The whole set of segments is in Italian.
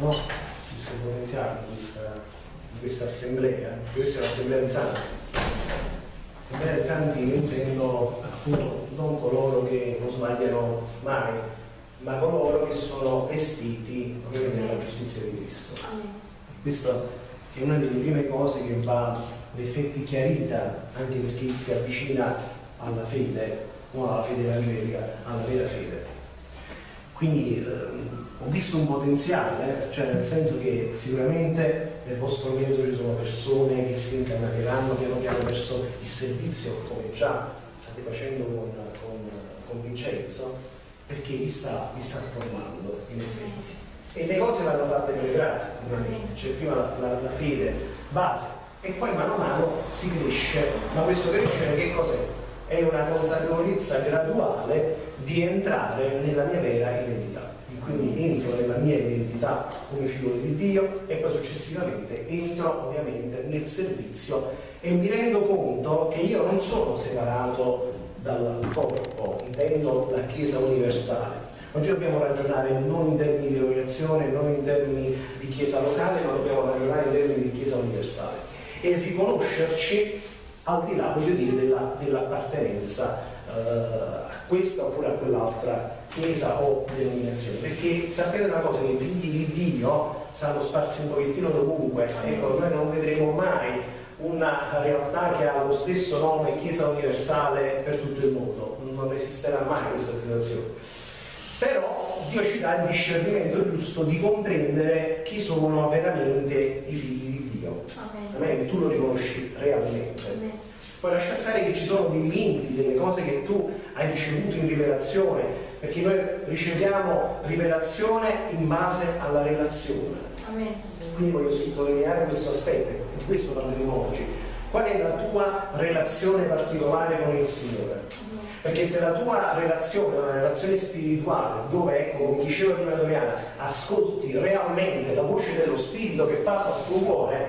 no? giusto potenziale di questa, di questa assemblea, questa è l'assemblea di santi. Assemblea di santi intendo appunto non coloro che non sbagliano mai, ma coloro che sono vestiti nella giustizia di Cristo. Questa è una delle prime cose che va l'effetti chiarita anche per chi si avvicina alla fede, non alla fede evangelica, alla vera fede. Quindi ehm, ho visto un potenziale, cioè nel senso che sicuramente nel vostro mezzo ci sono persone che si incarneranno piano piano verso il servizio, come già state facendo con, con, con Vincenzo, perché vi sta, vi sta formando in effetti. E le cose vanno fatte per gradi, c'è prima la, la, la fede base e poi mano a mano si cresce, ma questo crescere che cos'è? È una consapevolezza graduale di entrare nella mia vera identità quindi entro nella mia identità come figlio di Dio e poi successivamente entro ovviamente nel servizio e mi rendo conto che io non sono separato dal corpo, intendo la Chiesa universale. Oggi dobbiamo ragionare non in termini di denominazione, non in termini di Chiesa locale, ma dobbiamo ragionare in termini di Chiesa universale e riconoscerci al di là, voglio dire, dell'appartenenza dell uh, a questa oppure a quell'altra chiesa o denominazione, perché sapete una cosa, che i figli di Dio sanno sparsi un pochettino dovunque, ecco, noi non vedremo mai una realtà che ha lo stesso nome Chiesa Universale per tutto il mondo, non esisterà mai questa situazione. Però Dio ci dà il discernimento giusto di comprendere chi sono veramente i figli di Dio. Amen. Tu lo riconosci realmente. Amen. Poi lascia stare che ci sono dei limiti, delle cose che tu hai ricevuto in rivelazione, perché noi riceviamo rivelazione in base alla relazione. Amen. Quindi voglio sottolineare questo aspetto, di questo parleremo oggi. Qual è la tua relazione particolare con il Signore? Perché se la tua relazione è una relazione spirituale, dove, ecco, come diceva prima Doriana, ascolti realmente la voce dello Spirito che parla al tuo cuore,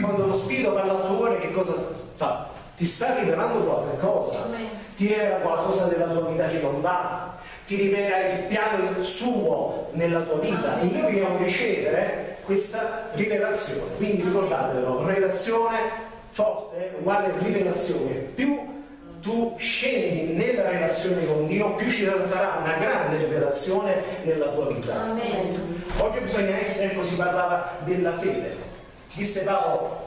quando lo Spirito parla al tuo cuore che cosa fa? Ti sta rivelando qualche cosa, ti rivela qualcosa della tua vita che non va, ti rivela il piano suo nella tua vita e noi dobbiamo ricevere questa rivelazione. Quindi ricordatelo, relazione forte uguale rivelazione. Più tu scendi nella relazione con Dio, più ci sarà una grande rivelazione nella tua vita. Amen. Oggi bisogna essere, ecco si parlava della fede. Disse Paolo,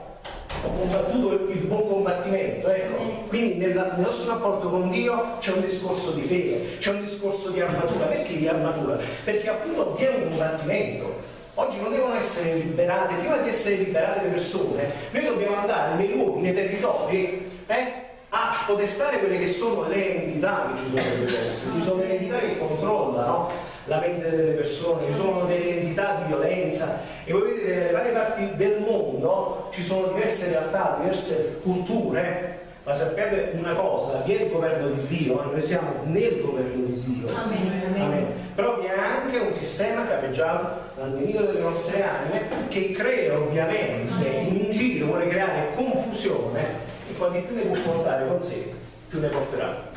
ho combattuto il buon combattimento, ecco. Quindi nel, nel nostro rapporto con Dio c'è un discorso di fede, c'è un discorso di armatura. Perché di armatura? Perché appunto Dio è un combattimento. Oggi non devono essere liberate, prima di essere liberate le persone, noi dobbiamo andare nei luoghi, nei territori, eh, a spodestare quelle che sono le entità che ci sono nelle persone. Ci sono le entità che controllano la mente delle persone, ci sono delle entità di violenza e voi vedete nelle varie parti del mondo ci sono diverse realtà, diverse culture, ma sappiate una cosa, vi è il governo di Dio, ma noi siamo nel governo di Dio. Amen. Amen. Però vi è anche un sistema capeggiato dal nemico delle nostre anime che crea ovviamente in giro, vuole creare confusione e quanti più ne può portare con sé, più ne porterà.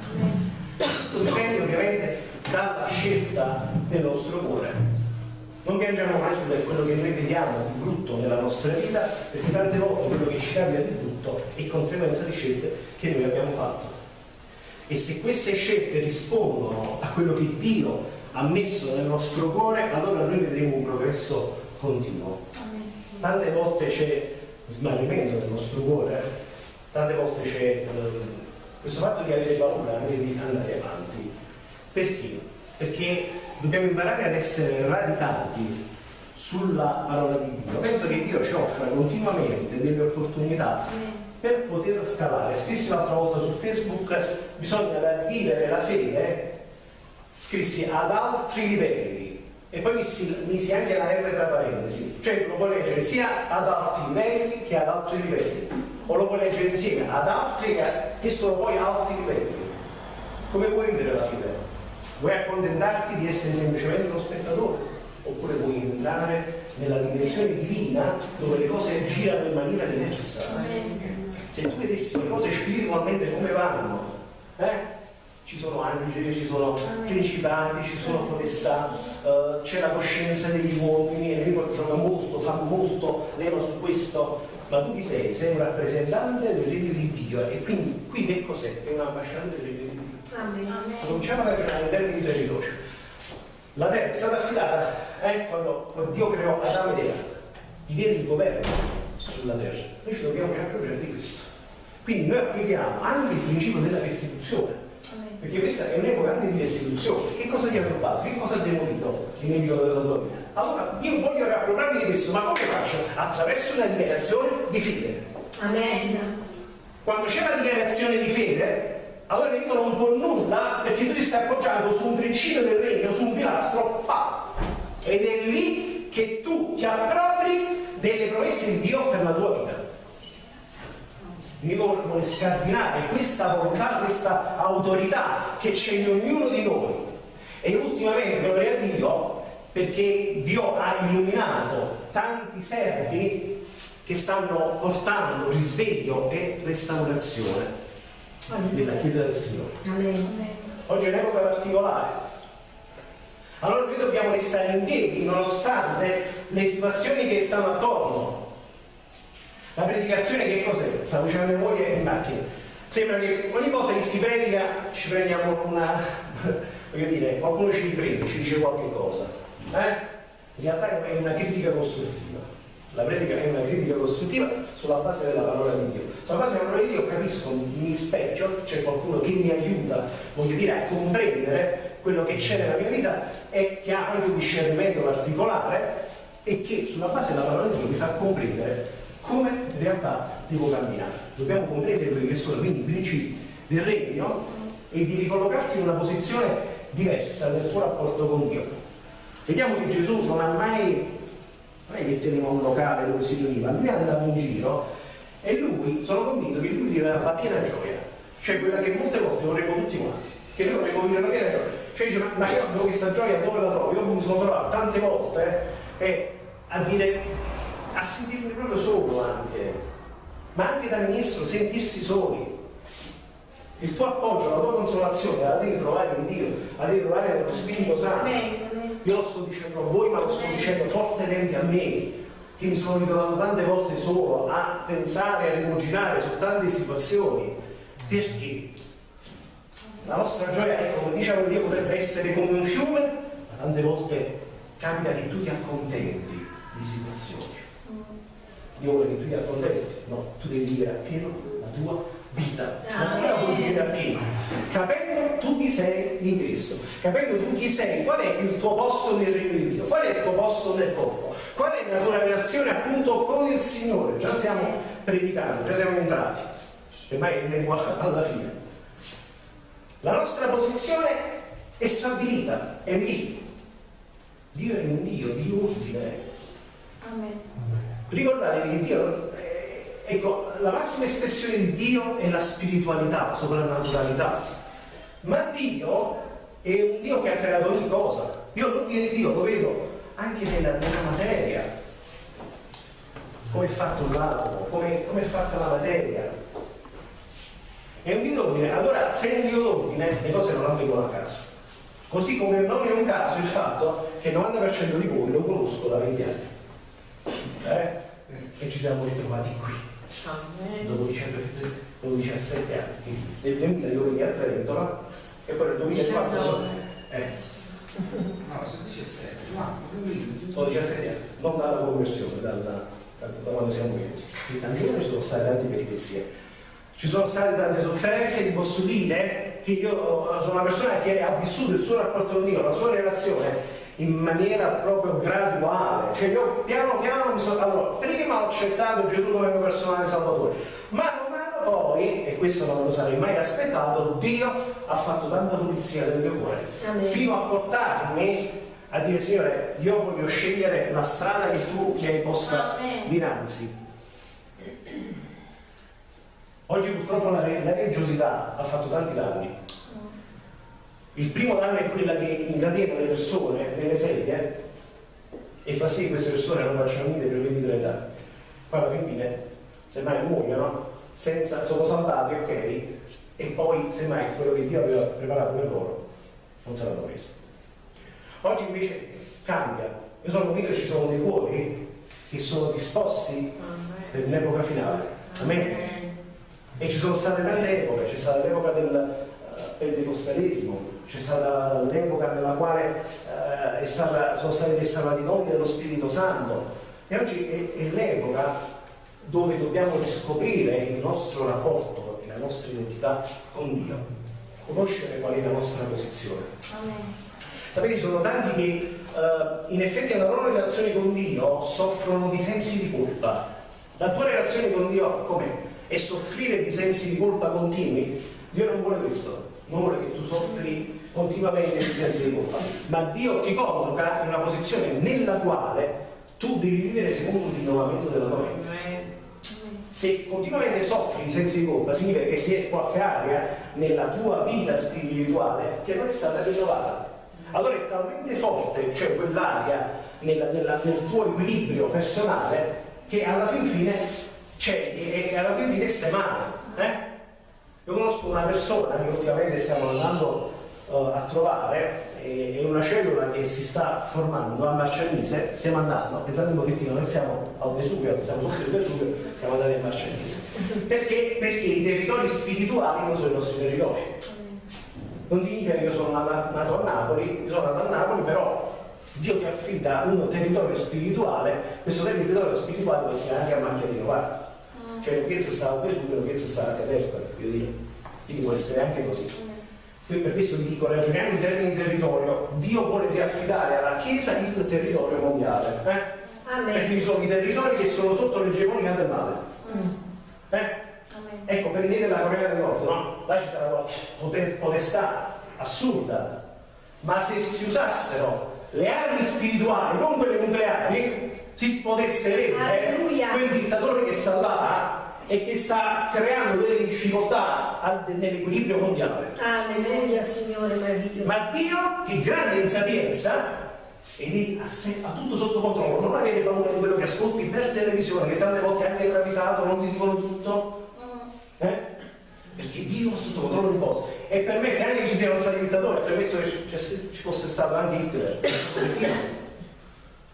Tutto dipende ovviamente dalla scelta del nostro cuore. Non piangiamo mai su quello che noi vediamo di brutto nella nostra vita, perché tante volte quello che ci cambia di brutto è conseguenza di scelte che noi abbiamo fatto. E se queste scelte rispondono a quello che Dio ha messo nel nostro cuore, allora noi vedremo un progresso continuo. Tante volte c'è smarrimento nel nostro cuore, tante volte c'è eh, questo fatto di avere paura di andare avanti. Perché? Perché dobbiamo imparare ad essere radicati sulla parola di Dio. Penso che Dio ci offra continuamente delle opportunità per poter scalare. Scrissi l'altra volta su Facebook, bisogna vivere la fede, scrissi ad altri livelli e poi misi, misi anche la R tra parentesi, cioè lo puoi leggere sia ad alti livelli che ad altri livelli, o lo puoi leggere insieme ad altri che sono poi alti livelli. Come vuoi vivere la fede? Vuoi accontentarti di essere semplicemente uno spettatore? Oppure vuoi entrare nella dimensione divina dove le cose girano in maniera diversa? Se tu vedessi le cose spiritualmente come vanno, eh? ci sono angeli, ci sono principati, ci sono potestà, uh, c'è la coscienza degli uomini, e Enrico gioca molto, fa molto leva su questo, ma tu chi sei? Sei un rappresentante del regno di Dio e quindi qui che cos'è? È un ambasciatore del regno di Dio. Cominciamo a ragionare in termini di territorio. La terra è stata affidata eh, quando Dio creò Adamo ed Eva, di avere il governo sulla terra. Noi ci dobbiamo riappropriare di questo. Quindi noi applichiamo anche il principio della restituzione perché questa è un'epoca anche di restituzione. Che cosa ti ha rubato? Che cosa ha demolito il nemico della tua vita? Allora io voglio riappropriarmi di questo, ma come faccio? Attraverso una dichiarazione di fede. Amen. Quando c'è la dichiarazione di fede, allora nemico non può nulla perché tu ti stai appoggiando su un principio del regno, su un pilastro, pa! Ed è lì che tu ti appropri delle promesse di Dio per la tua vita mi vuole scardinare questa volontà, questa autorità che c'è in ognuno di noi. E ultimamente, gloria a Dio, perché Dio ha illuminato tanti servi che stanno portando risveglio e restaurazione nella Chiesa del Signore. Amen. Oggi è un'epoca particolare. Allora noi dobbiamo restare in piedi nonostante le situazioni che stanno attorno la predicazione che cos'è? Stavo dicendo mia moglie in macchina. Sembra che ogni volta che si predica ci prendiamo una. voglio dire, qualcuno ci riprende, ci dice qualche cosa. Eh? In realtà è una critica costruttiva. La predica è una critica costruttiva sulla base della parola di Dio. Sulla base della parola di Dio capisco, mi specchio, c'è qualcuno che mi aiuta, voglio dire, a comprendere quello che c'è nella mia vita e che ha anche un discernimento particolare e che sulla base della parola di Dio mi fa comprendere come in realtà devo camminare. Dobbiamo comprendere quelli che sono quindi i principi del regno e di ricollocarti in una posizione diversa nel tuo rapporto con Dio. Vediamo che Gesù non ha mai, non è che teneva un locale dove si riuniva, lui andava in giro e lui, sono convinto che lui viveva la piena gioia, cioè quella che molte volte vorremmo tutti quanti, che noi vorremmo vivere la piena gioia. Cioè dice, ma io questa gioia dove la trovo? Io mi sono trovato tante volte eh, a dire a sentirmi proprio solo anche, ma anche da ministro sentirsi soli. Il tuo appoggio, la tua consolazione la devi trovare in Dio, la devi trovare nello Spirito Santo. Io lo sto dicendo a voi, ma lo sto dicendo fortemente a me, che mi sono ritrovato tante volte solo a pensare, a rimuginare su tante situazioni. Perché? La nostra gioia, ecco, come diceva Dio, potrebbe essere come un fiume, ma tante volte capita che tu ti accontenti di situazioni. Io voglio che tu ti accontenti, no, tu devi vivere appieno la tua vita, non la puoi vivere appieno, capendo tu chi sei in Cristo, capendo tu chi sei, qual è il tuo posto nel regno di Dio, qual è il tuo posto nel corpo, qual è la tua relazione appunto con il Signore, già stiamo predicando, già siamo entrati, semmai ne alla fine. La nostra posizione è stabilita, è lì. Dio è un Dio di ordine. Amen. Ricordatevi che Dio, ecco, la massima espressione di Dio è la spiritualità, la soprannaturalità. Ma Dio è un Dio che ha creato ogni cosa. Io l'ordine di Dio lo vedo anche nella, nella materia. Come è fatto l'atomo, come, come è fatta la materia. È un Dio d'ordine. Allora, se è un Dio d'ordine, le cose non avvengono a caso. Così come non è un caso il fatto che il 90% di voi lo conosco da 20 anni eh? e ci siamo ritrovati qui. Dopo, dopo 17 anni. Nel 2000 io venivo a Trento no? e poi nel 2004 sono... Eh. No, sono 17, sono 17 anni, non dalla conversione, dalla, da, da quando siamo venuti. Anni ci sono state tante peripezie. Ci sono state tante sofferenze, vi posso dire che io sono una persona che ha vissuto il suo rapporto con Dio, la sua relazione in maniera proprio graduale, cioè io piano piano mi sono, allora, prima ho accettato Gesù come mio personale salvatore, ma man mano poi, e questo non me lo sarei mai aspettato, Dio ha fatto tanta pulizia del mio cuore, Amen. fino a portarmi a dire Signore, io voglio scegliere la strada che tu mi hai posta Amen. dinanzi. Oggi purtroppo la religiosità ha fatto tanti danni il primo danno è quella che incatena le persone nelle sedie e fa sì che queste persone non facciano niente per 23 anni. Poi alla fine, semmai muoiono, senza, sono salvati, ok, e poi semmai quello che Dio aveva preparato per loro non saranno preso. Oggi invece cambia. Io sono convinto che ci sono dei cuori che sono disposti per un'epoca finale. Amen. E ci sono state tante epoche, c'è stata l'epoca del uh, pentecostalismo, c'è stata l'epoca nella quale uh, stata, sono stati destinati i doni dello Spirito Santo e oggi è, è l'epoca dove dobbiamo riscoprire il nostro rapporto e la nostra identità con Dio, conoscere qual è la nostra posizione. Amen. Sapete, ci sono tanti che uh, in effetti nella loro relazione con Dio soffrono di sensi di colpa. La tua relazione con Dio com'è? e soffrire di sensi di colpa continui, Dio non vuole questo, non vuole che tu soffri continuamente di sensi di colpa, ma Dio ti colloca in una posizione nella quale tu devi vivere secondo il rinnovamento della tua mente. Se continuamente soffri di sensi di colpa, significa che c'è qualche area nella tua vita spirituale che non è stata rinnovata. Allora è talmente forte, cioè quell'area nella, nella, nel tuo equilibrio personale, che alla fin fine cioè, e, alla fine di testa male. Io conosco una persona che ultimamente stiamo andando uh, a trovare, è, una cellula che si sta formando a Marcianise, stiamo andando, pensate un pochettino, noi siamo al Vesuvio, siamo sotto il Vesuvio, siamo andati a Marcianise. Perché? Perché i territori spirituali non sono i nostri territori. Non significa che io sono nato a Napoli, io sono nato a Napoli, però Dio ti affida un territorio spirituale, questo territorio spirituale può essere anche a macchia di cioè la chiesa stava Vesuvio, la chiesa stava Caserta, voglio dire, quindi può essere anche così. Quindi per questo vi dico, ragioniamo in termini di territorio, Dio vuole riaffidare alla Chiesa il territorio mondiale. Eh? Perché ci sono i territori che sono sotto l'egemonia del male. Mm. Eh? Ecco, prendete la Corea del Nord, no? Là ci sarà qualche potestà assurda, ma se si usassero le armi spirituali, non quelle nucleari, si potesse vedere quel dittatore che sta là e che sta creando delle difficoltà nell'equilibrio mondiale. Alleluia, Signore meraviglioso. Ma Dio, che grande insapienza, e lì ha, ha, tutto sotto controllo, non avere paura di quello che ascolti per televisione, che tante volte anche travisato, non ti dicono tutto. Mm. Eh? Perché Dio ha sotto controllo le cose e permette anche che ci siano stati dittatori, ha permesso che ci fosse stato anche Hitler, che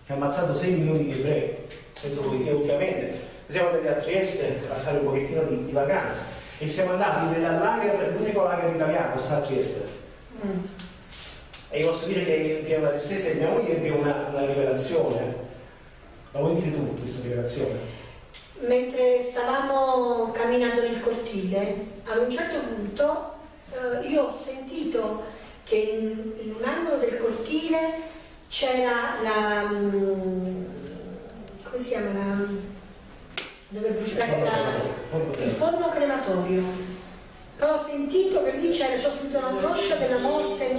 ha ammazzato 6 milioni di ebrei, senza pochettino ultimamente. Siamo andati a Trieste a fare un pochettino di, di vacanza e siamo andati nel lager, l'unico lager italiano sta a Trieste. Mm. E posso dire che prima tristezza e mia moglie ebbe una, una rivelazione. La vuoi dire tu questa rivelazione? Mentre stavamo camminando nel cortile, ad un certo punto eh, io ho sentito che in, in un angolo del cortile c'era la mm, come si chiama la, dove bruciare la, il forno crematorio. Però ho sentito che lì c'era ho sentito l'angoscia della morte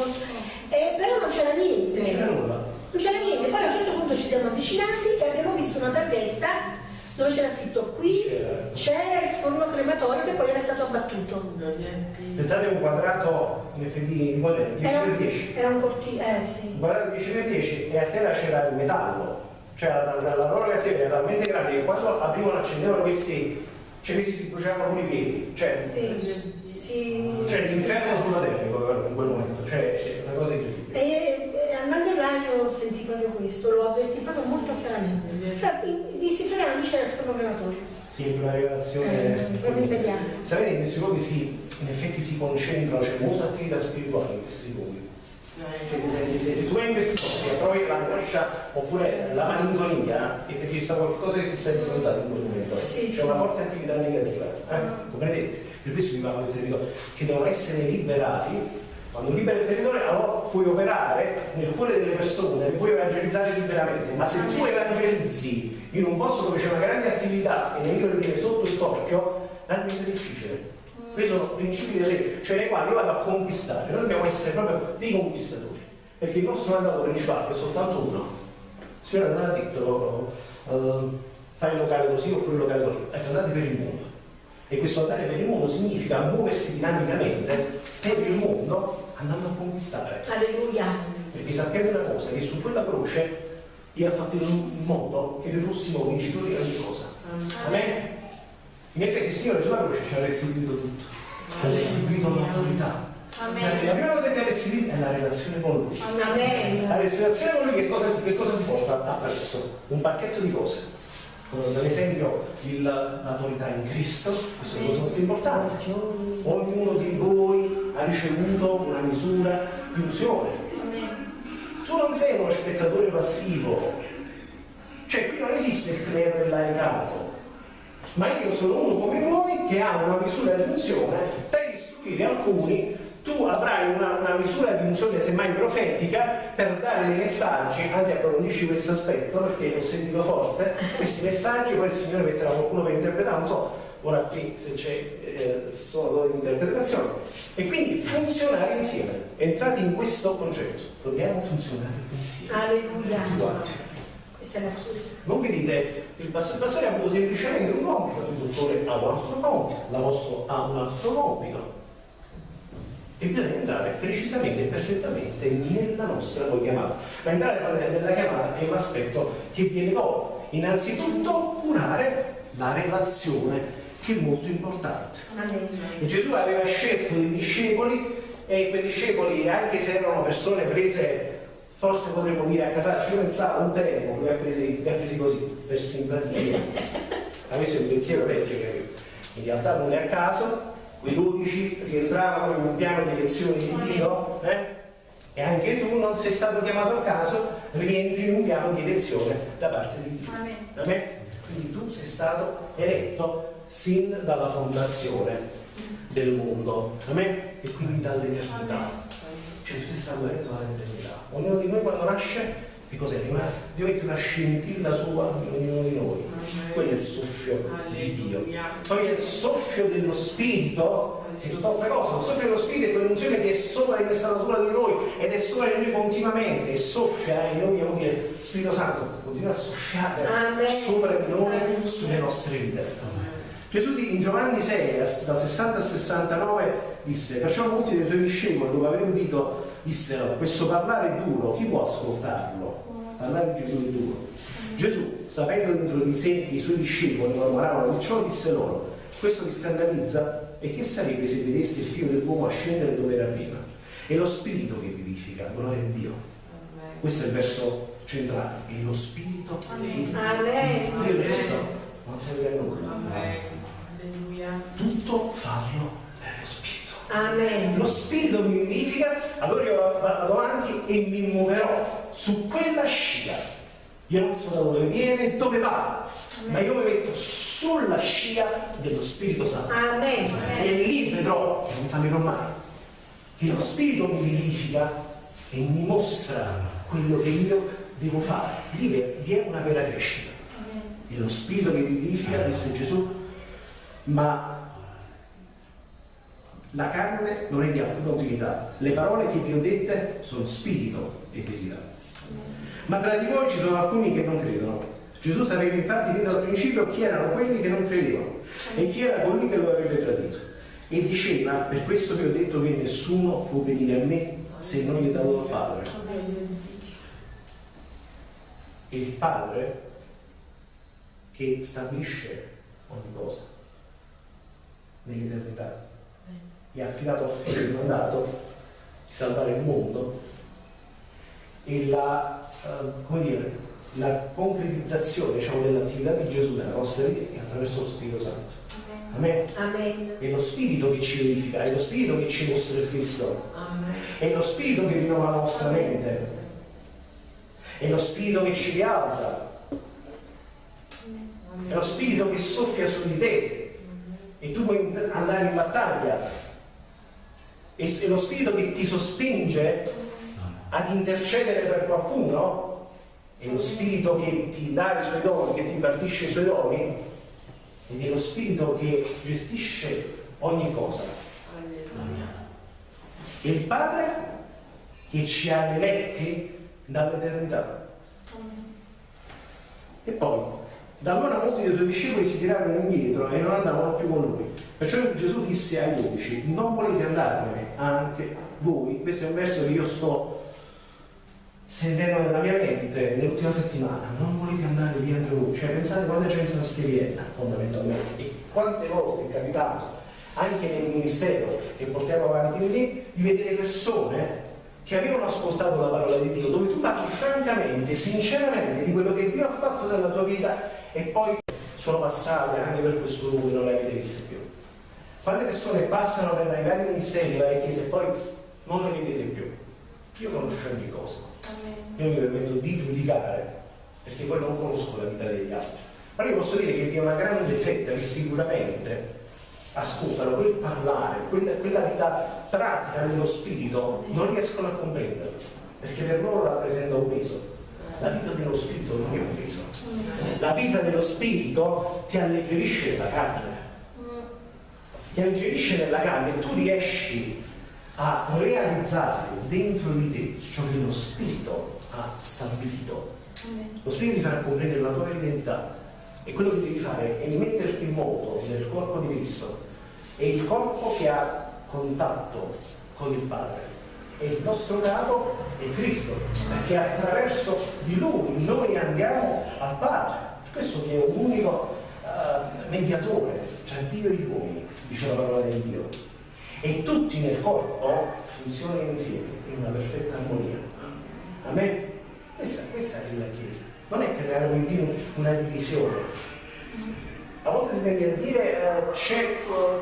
eh, però non c'era niente. Non c'era niente. Poi a un certo punto ci siamo avvicinati e abbiamo visto una targhetta dove c'era scritto qui c'era il forno crematorio che poi era stato abbattuto. Pensate a un quadrato in FD di quadretti 10 per 10. Era un cortile, eh sì. Un quadrato 10 per 10 e a terra c'era il metallo, cioè la, la, la loro cattiva era talmente grande che quando aprivano e accendevano questi, cioè questi si bruciavano pure i piedi, cioè, sì, sì, cioè l'inferno sulla terra in quel momento, cioè una cosa incredibile. E, e andando là io sentì proprio questo, lo avvertì proprio molto chiaramente. Cioè, fregare non c'era il forno. Sì, una rivelazione. Eh, proprio immediata. Sapete, in questi luoghi si, in effetti si concentrano, c'è molta attività spirituale in questi luoghi. Cioè, se, tu vai in questi posti e trovi l'angoscia oppure la malinconia è perché ci sta qualcosa che ti sta influenzando in quel momento. Sì, c'è sì. una forte attività negativa. Eh? Comprendete? Per questo vi parlo di territori che devono essere liberati quando liberi il territorio allora puoi operare nel cuore delle persone, puoi evangelizzare liberamente, ma se tu evangelizzi in un posto dove c'è una grande attività e ne dire sotto il torchio, è difficile. Questi sono principi di legge, cioè nei quali io vado a conquistare, noi dobbiamo essere proprio dei conquistatori, perché il nostro mandato principale è soltanto uno. Il Signore non ha detto uh, fai il locale così oppure il locale così, ecco andate per il mondo. E questo andare per il mondo significa muoversi dinamicamente per il mondo andando a conquistare. Alleluia. Perché sappiamo una cosa, che su quella croce Dio ha fatto in modo che noi fossimo vincitori di ogni cosa. Amen. In effetti il Signore sulla croce ci ha restituito tutto. ti ha restituito l'autorità. La prima cosa che ti ha restituito è la relazione con lui. Amen. La relazione con lui che cosa, che cosa si porta appresso? Un pacchetto di cose. Ad esempio il- l'autorità in Cristo, questa è una cosa molto importante. Ognuno di voi ha ricevuto una misura di unzione. Tu non sei uno spettatore passivo, cioè qui non esiste il clero e il laicato, ma io sono uno come voi che ha una misura di unzione per istruire alcuni. Tu avrai una, una misura di unzione semmai profetica per dare dei messaggi, anzi approfondisci questo aspetto perché l'ho sentito forte, questi messaggi poi il Signore metterà qualcuno per interpretare, non so ora qui se c'è eh, sono doti di interpretazione. E quindi funzionare insieme entrate in questo concetto dobbiamo funzionare insieme. Alleluia. Questa è la Chiesa. non vi dite il pastore ha avuto semplicemente un compito il dottore ha un altro compito l'apostolo ha un altro compito e bisogna entrare precisamente e perfettamente nella nostra poi chiamata. Ma entrare nella chiamata è un aspetto che viene poi innanzitutto curare la relazione che è molto importante. E Gesù aveva scelto dei discepoli e quei discepoli, anche se erano persone prese, forse potremmo dire a casaccio, io pensavo un tempo, li ha presi, li ha presi così, per simpatia. Ha messo il pensiero vecchio, che in realtà non è a caso, quei dodici rientravano in un piano di lezioni di Dio, eh? e anche tu non sei stato chiamato a caso, rientri in un piano di lezione da parte di Dio. Amen. Amen? Quindi tu sei stato eletto sin dalla fondazione del mondo, Amen? E quindi dall'eternità. Cioè tu sei stato eletto dall'eternità. Ognuno di noi quando nasce, che cos'è? Una, Dio mette una scintilla sua in ognuno di noi. Quello è il soffio di Dio. Poi è il soffio dello Spirito, è tutt'altra cosa. Il soffio dello Spirito è quell'unzione che è sopra, è stata sopra di noi ed è sopra di noi continuamente e soffia, e noi vogliamo dire, Spirito Santo, continua a soffiare Amen. sopra di noi, sulle nostre vite. Gesù di- in Giovanni 6, as- da 60 a 69, disse, perciò molti dei suoi discepoli, dopo aver udito, dissero, questo parlare è duro, chi può ascoltarlo? Parlare di Gesù è duro. Gesù, sapendo dentro di sé che i suoi discepoli mormoravano di ciò, disse loro, questo vi scandalizza? E che sarebbe se vedeste il figlio dell'uomo a scendere dove era prima? È lo spirito che vivifica, gloria a Dio. Questo è il verso centrale, è lo spirito che vivifica. Amen. Il resto non serve a nulla. Tutto farlo per lo spirito. Amen. Lo spirito mi vivifica, allora io vado avanti e mi muoverò su quella scia. Io non so da dove viene, dove va, ma io mi metto sulla scia dello Spirito Santo. Amen. E lì vedrò, non fallirò mai, che lo Spirito mi vivifica e mi mostra quello che io devo fare. Lì vi è una vera crescita. E lo Spirito mi vivifica, disse Gesù, ma la carne non è di alcuna utilità. Le parole che vi ho dette sono spirito e verità. Ma tra di voi ci sono alcuni che non credono. Gesù sapeva infatti fin dal principio chi erano quelli che non credevano e chi era colui che lo avrebbe tradito. E diceva, per questo vi ho detto che nessuno può venire a me se non gli è dato dal Padre. È il Padre che stabilisce ogni cosa nell'eternità. Ha affidato al figlio il mandato di salvare il mondo e la, eh, come dire, la concretizzazione diciamo, dell'attività di Gesù nella nostra vita è attraverso lo Spirito Santo. Amen. Amen. È lo Spirito che ci verifica, è lo Spirito che ci mostra il Cristo, è lo Spirito che rinnova la nostra mente, è lo Spirito che ci rialza, è lo Spirito che soffia su di te. E tu puoi andare in battaglia, è lo Spirito che ti sospinge ad intercedere per qualcuno, è lo Spirito che ti dà i suoi doni, che ti impartisce i suoi doni, ed è lo Spirito che gestisce ogni cosa. È il Padre che ci ha eletti dall'eternità. E poi, da allora molti dei suoi discepoli si tirarono indietro e non andavano più con lui. Perciò Gesù disse ai dodici, non volete andarvene anche voi? Questo è un verso che io sto sentendo nella mia mente nell'ultima settimana, non volete andare via anche voi? Cioè pensate quanta gente sta stiviera fondamentalmente e quante volte è capitato anche nel ministero che portiamo avanti lì, di vedere persone che avevano ascoltato la parola di Dio, dove tu parli francamente, sinceramente di quello che Dio ha fatto nella tua vita e poi sono passate anche per questo luogo e non le avete viste più. Quante persone passano per i vari ministeri, le varie chiese e poi non le vedete più? Io conosco ogni cosa. Io mi permetto di giudicare perché poi non conosco la vita degli altri. Ma io posso dire che vi è una grande fetta che sicuramente ascoltano quel parlare, quella, quella vita pratica dello spirito, non riescono a comprenderlo, perché per loro rappresenta un peso. La vita dello spirito non è un peso. La vita dello spirito ti alleggerisce la carne. Ti alleggerisce nella carne e tu riesci a realizzare dentro di te ciò che lo spirito ha stabilito. Lo spirito ti farà comprendere la tua identità e quello che devi fare è metterti in moto nel corpo di Cristo. È il corpo che ha contatto con il Padre. E il nostro capo è Cristo, perché attraverso di Lui noi andiamo al Padre. Questo che è un unico uh, mediatore tra Dio e gli uomini, dice la parola di Dio. E tutti nel corpo funzionano insieme in una perfetta armonia. Amen? Questa, questa è la Chiesa non è creare una divisione. A volte si tende a dire uh,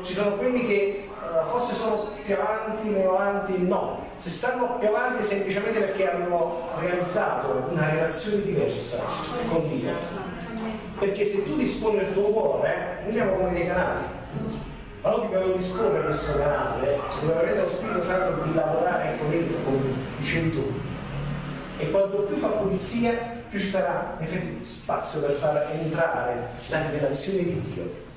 ci sono quelli che uh, forse sono più avanti, meno avanti, no. Se stanno più avanti semplicemente perché hanno realizzato una relazione diversa con Dio. Perché se tu disponi del tuo cuore, noi siamo come dei canali. Allora dobbiamo disporre questo canale, dove avete lo Spirito Santo di lavorare con dentro, come dicevi tu. E quanto più fa pulizia, più ci sarà in effetti spazio per far entrare la rivelazione di Dio.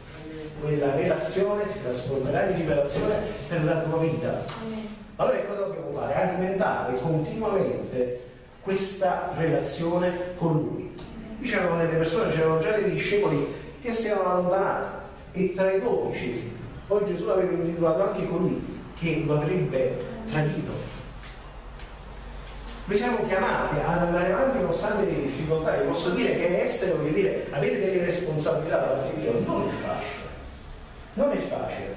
Quella relazione si trasformerà in rivelazione per la tua vita. Allora cosa dobbiamo fare? Alimentare continuamente questa relazione con Lui. Qui c'erano delle persone, c'erano già dei discepoli che si erano allontanati e tra i dodici, poi Gesù aveva individuato anche colui che lo avrebbe tradito noi siamo chiamati ad andare avanti nonostante le difficoltà. Io posso dire che essere, voglio dire, avere delle responsabilità davanti a Dio non è facile. Non è facile.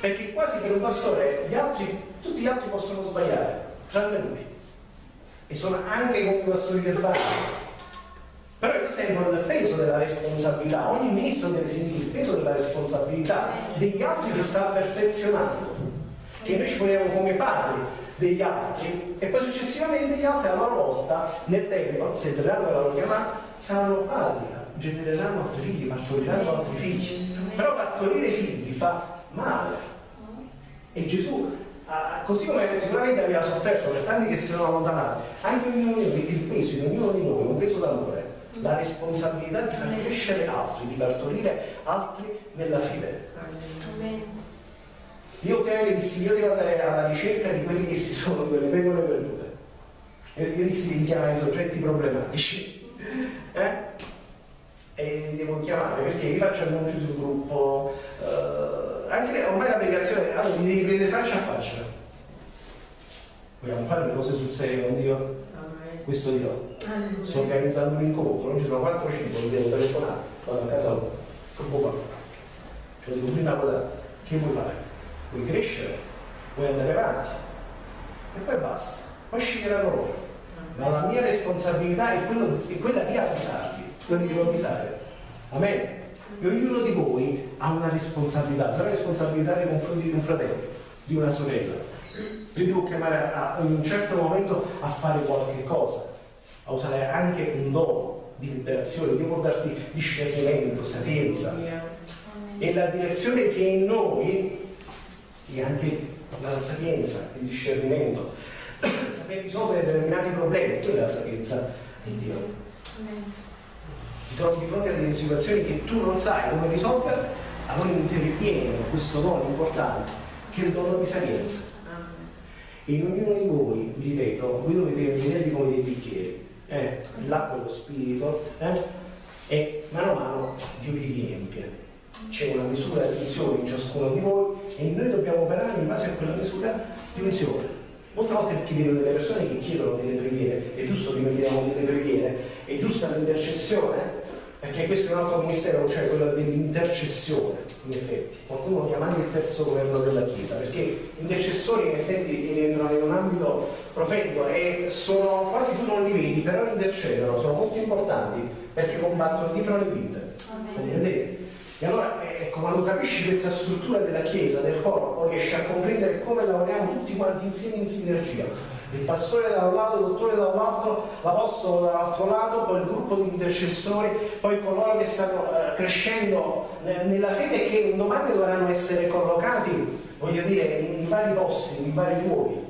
Perché quasi per un pastore gli altri, tutti gli altri possono sbagliare, tranne lui. E sono anche i pastori che sbagliano. Però io sento il peso della responsabilità, ogni ministro deve sentire il peso della responsabilità degli altri che sta perfezionando. Che noi ci poniamo come padri, degli altri e poi successivamente gli altri a loro volta nel tempo, se entreranno la loro chiamata, saranno padri, genereranno altri figli, partoriranno altri figli. Però partorire figli fa male. E Gesù, così come sicuramente aveva sofferto per tanti che si sono allontanati, anche ognuno di noi il peso in ognuno di noi, un peso d'amore, la responsabilità di far crescere altri, di partorire altri nella fede. Io ultimamente dissi, io devo andare alla ricerca di quelli che si sono quelle pecore perdute. E io dissi di chiamare i soggetti problematici. Eh? E li devo chiamare perché io faccio annunci sul gruppo. Eh, anche ormai l'applicazione, allora mi devi prendere faccia a faccia. Vogliamo fare le cose sul serio con Dio? Questo dirò. Sto organizzando un incontro, non ci sono 4 5, mi devo telefonare, vado a casa loro. Che può fare? Cioè dico prima cosa, che vuoi fare? vuoi crescere, vuoi andare avanti e poi basta, poi sceglieranno loro. Ma la mia responsabilità è, quello, è quella di avvisarvi, quella di avvisare. Amen. E ognuno di voi ha una responsabilità, una responsabilità nei confronti di un fratello, di una sorella. Io devo chiamare a, in un certo momento a fare qualche cosa, a usare anche un dono di liberazione, devo darti discernimento, sapienza. E la direzione che è in noi e anche la sapienza, il discernimento, saper risolvere determinati problemi, quella è la sapienza di Dio. Ti trovi di fronte a delle situazioni che tu non sai come risolvere, allora interviene questo dono importante che è il dono di sapienza. E in ognuno di voi, ripeto, voi dovete vedervi come dei bicchieri, eh? l'acqua e lo spirito, eh? e mano a mano Dio vi riempie c'è una misura di unzione in ciascuno di voi e noi dobbiamo operare in base a quella misura di unzione. Molte volte perché vedo delle persone che chiedono delle preghiere, è giusto che noi chiediamo delle preghiere, è giusta l'intercessione, perché questo è un altro ministero, cioè quello dell'intercessione, in effetti. Qualcuno lo chiama anche il terzo governo della Chiesa, perché intercessori in effetti rientrano in un ambito profetico e sono quasi tu non li vedi, però intercedono, sono molto importanti perché combattono dietro le vite. Come vedete? E allora, eh, ecco, quando capisci questa struttura della Chiesa, del corpo, riesci a comprendere come lavoriamo tutti quanti insieme in sinergia il pastore da un lato, il dottore da un altro, l'apostolo dall'altro lato, poi il gruppo di intercessori, poi coloro che stanno eh, crescendo nella fede e che domani dovranno essere collocati, voglio dire, in vari posti, in vari luoghi.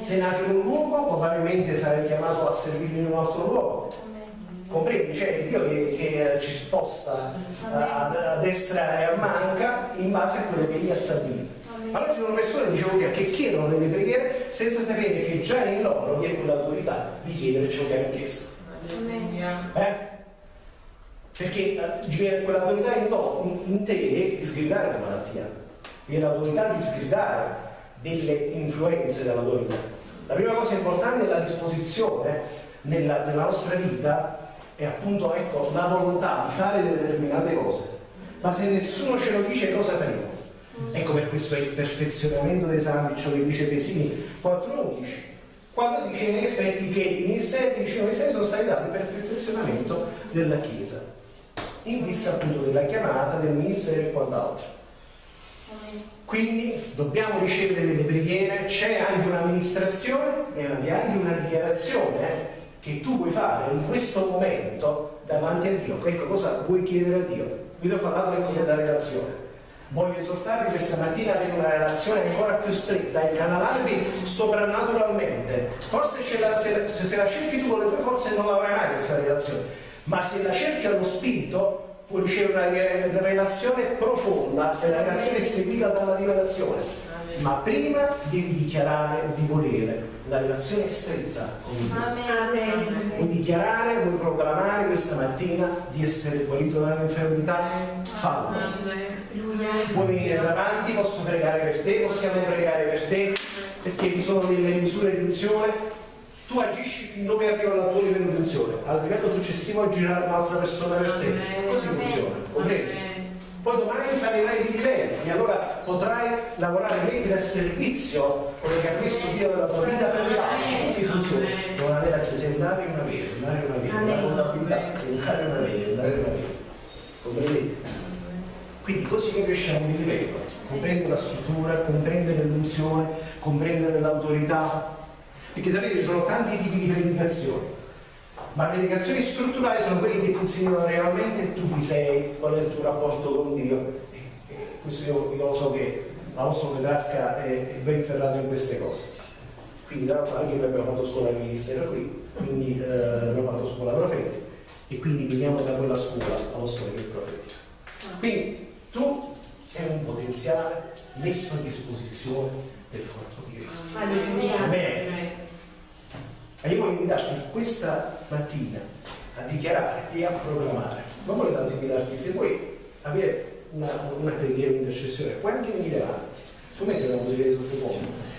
Sei nato in un luogo, probabilmente sarai chiamato a servire in un altro luogo. Comprendi? C'è Dio che, che, ci sposta a, a destra e a manca in base a quello che gli ha stabilito. Allora ci sono persone, dicevo prima, che chiedono delle preghiere senza sapere che già in loro vi è quell'autorità di chiedere ciò che hanno chiesto. Eh? Perché eh, quell'autorità in, no, in, te di sgridare la malattia, vi è l'autorità di sgridare delle influenze della tua vita. La prima cosa importante è la disposizione nella, nella nostra vita è appunto ecco, la volontà di fare determinate cose. Ma se nessuno ce lo dice cosa faremo? Questo è il perfezionamento dei santi, ciò che dice Pesini 4.11, quando dice in effetti che i ministeri, i ministeri sono stati dati per il perfezionamento della Chiesa, in vista appunto della chiamata, del ministero e quant'altro. Quindi dobbiamo ricevere delle preghiere, c'è anche un'amministrazione e anche una dichiarazione eh, che tu puoi fare in questo momento davanti a Dio. Ecco cosa vuoi chiedere a Dio. Vi ho parlato ecco della relazione Voglio esortarvi questa mattina ad avere una relazione ancora più stretta e canalarvi soprannaturalmente. Forse la, se, se, la cerchi tu con le tue forze non l'avrai mai questa relazione, ma se la cerchi allo spirito puoi ricevere una relazione profonda, e la relazione seguita dalla rivelazione. Ma prima devi dichiarare di volere la relazione stretta con Dio. Amen. Vuoi dichiarare, vuoi proclamare questa mattina di essere guarito dall'infermità? Fallo. Vuoi venire davanti, posso pregare per te, possiamo pregare per te, perché ci sono delle misure di unzione. Tu agisci fin dove arriva la tua livello di unzione, al livello successivo agirà un'altra persona per te. Così funziona, comprendi? poi domani salirai di livello e allora potrai lavorare mettere a servizio quello che ha messo Dio della tua vita per l'altro così funziona? Non avere a chiesa andare una vera andare una vera la contabilità andare una vera andare una vera comprendete? quindi così noi cresciamo di livello comprendere la struttura comprendere l'unzione comprendere l'autorità. Perché sapete ci sono tanti tipi di predicazioni. Ma le indicazioni strutturali sono quelle che ti insegnano realmente tu chi sei, qual è il tuo rapporto con Dio. E, e questo io, io, lo so che nostra Petrarca è, è ben ferrato in queste cose. Quindi tra l'altro anche noi abbiamo fatto scuola di ministero qui, quindi eh, abbiamo fatto scuola profetica e quindi veniamo da quella scuola la nostra che profetica. Quindi tu sei un potenziale messo a disposizione del corpo di Cristo. Amen. E io voglio invitarti questa mattina a dichiarare e a proclamare. Non voglio tanto invitarti, se vuoi avere una, una preghiera, un'intercessione, puoi anche venire avanti. Su musica di sottofondo.